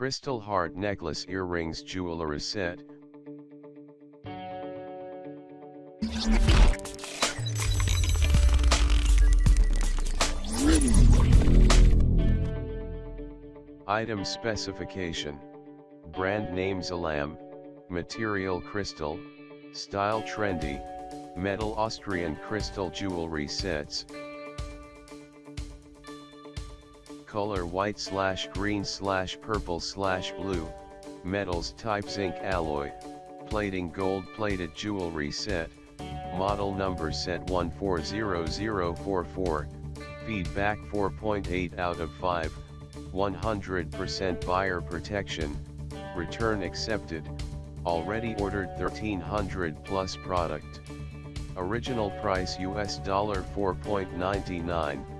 Crystal Heart Necklace Earrings Jewelry Set. Item Specification Brand name Zalam, Material Crystal, Style Trendy, Metal Austrian Crystal Jewelry Sets. Color white slash green slash purple slash blue, metals type zinc alloy, plating gold plated jewelry set, model number set 140044, feedback 4.8 out of 5, 100% buyer protection, return accepted, already ordered 1300 plus product. Original price US dollar 4.99,